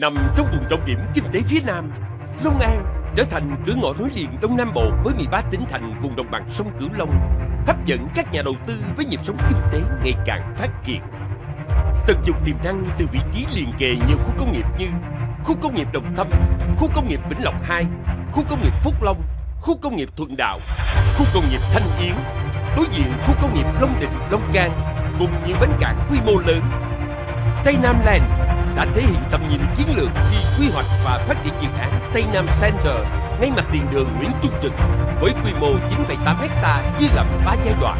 Nằm trong vùng trọng điểm kinh tế phía Nam, Long An trở thành cửa ngõ nối liền Đông Nam Bộ với 13 tỉnh thành vùng đồng bằng sông Cửu Long, hấp dẫn các nhà đầu tư với nhịp sống kinh tế ngày càng phát triển. Tận dụng tiềm năng từ vị trí liền kề nhiều khu công nghiệp như khu công nghiệp Đồng Thâm, khu công nghiệp Vĩnh Lộc 2, khu công nghiệp Phúc Long, khu công nghiệp Thuận Đạo, khu công nghiệp Thanh Yến, đối diện khu công nghiệp Long Định, Long Can cùng nhiều bến cảng quy mô lớn. Tây Nam Land đã thể hiện tầm nhìn chiến lược khi quy hoạch và phát triển dự án Tây Nam Center ngay mặt tiền đường Nguyễn Trung Trực với quy mô 9,8 ha chia làm 3 giai đoạn.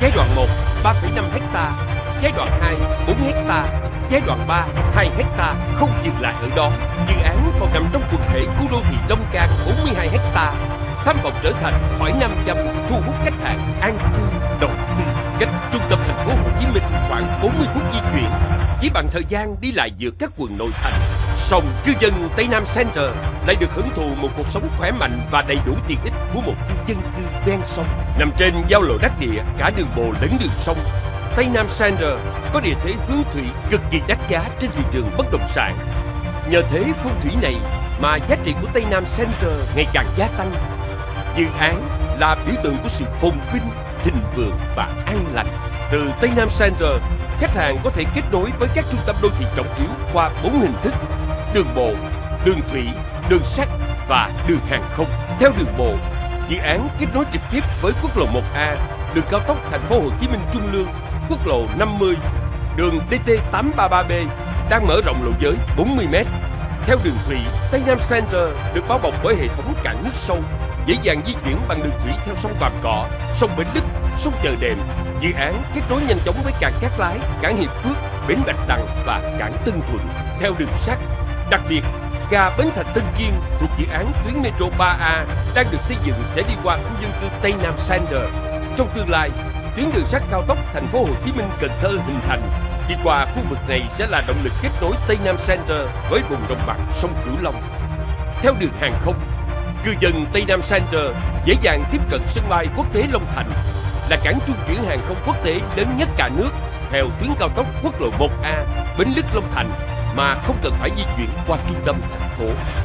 Giai đoạn 1 3,5 ha, giai đoạn 2 4 ha, giai đoạn 3 2 ha không dừng lại ở đó. Dự án còn nằm trong quần thể khu đô thị Đông Cang 42 ha, tham vọng trở thành khỏi Nam Châm thu hút khách hàng an cư đầu tư cách trung tâm bằng thời gian đi lại giữa các quận nội thành. Song cư dân Tây Nam Center lại được hưởng thụ một cuộc sống khỏe mạnh và đầy đủ tiện ích của một khu dân cư ven sông nằm trên giao lộ đắc địa cả đường bộ lẫn đường sông. Tây Nam Center có địa thế hướng thủy cực kỳ đắt giá trên thị trường bất động sản. Nhờ thế phong thủy này mà giá trị của Tây Nam Center ngày càng gia tăng. Dự án là biểu tượng của sự phồn vinh, thịnh vượng và an lành. Từ Tây Nam Center, khách hàng có thể kết nối với các trung tâm đô thị trọng yếu qua bốn hình thức: đường bộ, đường thủy, đường sắt và đường hàng không. Theo đường bộ, dự án kết nối trực tiếp với quốc lộ 1A, đường cao tốc Thành phố Hồ Chí Minh Trung Lương, quốc lộ 50, đường DT833B đang mở rộng lộ giới 40m. Theo đường thủy, Tây Nam Center được bao bọc bởi hệ thống cảng nước sâu, dễ dàng di chuyển bằng đường thủy theo sông Vàm Cỏ, sông Bến Lức, sông Chờ Đệm. Dự án kết nối nhanh chóng với cảng Cát Lái, cảng Hiệp Phước, bến Bạch Đằng và cảng Tân Thuận. Theo đường sắt, đặc biệt ga Bến Thành Tân Kiên thuộc dự án tuyến metro 3A đang được xây dựng sẽ đi qua khu dân cư Tây Nam Center. Trong tương lai, tuyến đường sắt cao tốc thành phố Hồ Chí Minh Cần Thơ hình thành đi qua khu vực này sẽ là động lực kết nối Tây Nam Center với vùng đồng bằng sông Cửu Long. Theo đường hàng không, cư dân Tây Nam Center dễ dàng tiếp cận sân bay quốc tế Long Thành là cảng trung chuyển hàng không quốc tế lớn nhất cả nước theo tuyến cao tốc quốc lộ 1A Bến Lức Long Thành mà không cần phải di chuyển qua trung tâm thành phố.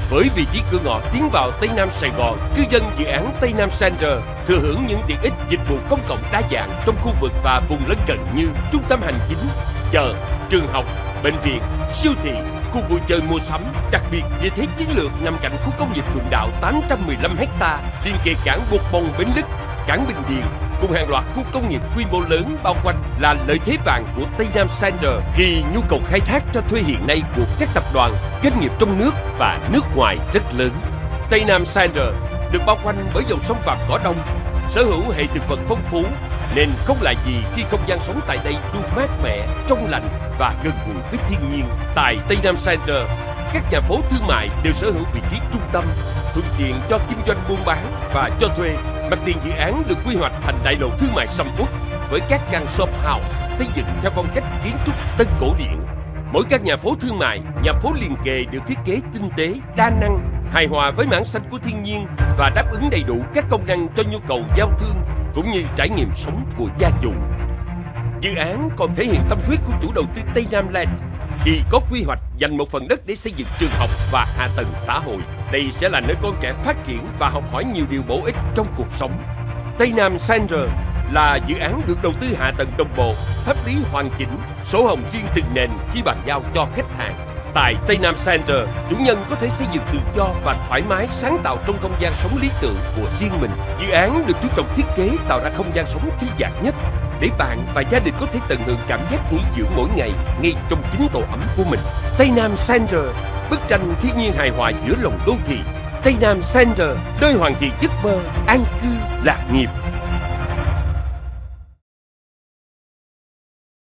Với vị trí cửa ngõ tiến vào Tây Nam Sài Gòn, cư dân dự án Tây Nam Center thừa hưởng những tiện ích dịch vụ công cộng đa dạng trong khu vực và vùng lân cận như trung tâm hành chính, chợ, trường học, bệnh viện, siêu thị, khu vui chơi mua sắm, đặc biệt địa thế chiến lược nằm cạnh khu công nghiệp Thuận Đạo 815 ha, liên kề cảng Bột Bông Bến Lức, cảng Bình Điền, cùng hàng loạt khu công nghiệp quy mô lớn bao quanh là lợi thế vàng của Tây Nam Center khi nhu cầu khai thác cho thuê hiện nay của các tập đoàn, doanh nghiệp trong nước và nước ngoài rất lớn. Tây Nam Center được bao quanh bởi dòng sông Vàm Cỏ Đông, sở hữu hệ thực vật phong phú nên không là gì khi không gian sống tại đây luôn mát mẻ, trong lành và gần gũi với thiên nhiên. Tại Tây Nam Center, các nhà phố thương mại đều sở hữu vị trí trung tâm, thuận tiện cho kinh doanh buôn bán và cho thuê. Mặt tiền dự án được quy hoạch thành đại lộ thương mại sầm uất với các căn shop house xây dựng theo phong cách kiến trúc tân cổ điển. Mỗi căn nhà phố thương mại, nhà phố liền kề được thiết kế tinh tế, đa năng, hài hòa với mảng xanh của thiên nhiên và đáp ứng đầy đủ các công năng cho nhu cầu giao thương cũng như trải nghiệm sống của gia chủ. Dự án còn thể hiện tâm huyết của chủ đầu tư Tây Nam Land khi có quy hoạch dành một phần đất để xây dựng trường học và hạ tầng xã hội. Đây sẽ là nơi con trẻ phát triển và học hỏi nhiều điều bổ ích trong cuộc sống. Tây Nam Center là dự án được đầu tư hạ tầng đồng bộ, pháp lý hoàn chỉnh, sổ hồng riêng từng nền khi bàn giao cho khách hàng. Tại Tây Nam Center, chủ nhân có thể xây dựng tự do và thoải mái sáng tạo trong không gian sống lý tưởng của riêng mình. Dự án được chú trọng thiết kế tạo ra không gian sống thư giãn nhất để bạn và gia đình có thể tận hưởng cảm giác nghỉ dưỡng mỗi ngày ngay trong chính tổ ấm của mình. Tây Nam Center, bức tranh thiên nhiên hài hòa giữa lòng đô thị. Tây Nam Center, nơi hoàn thiện giấc mơ, an cư, lạc nghiệp.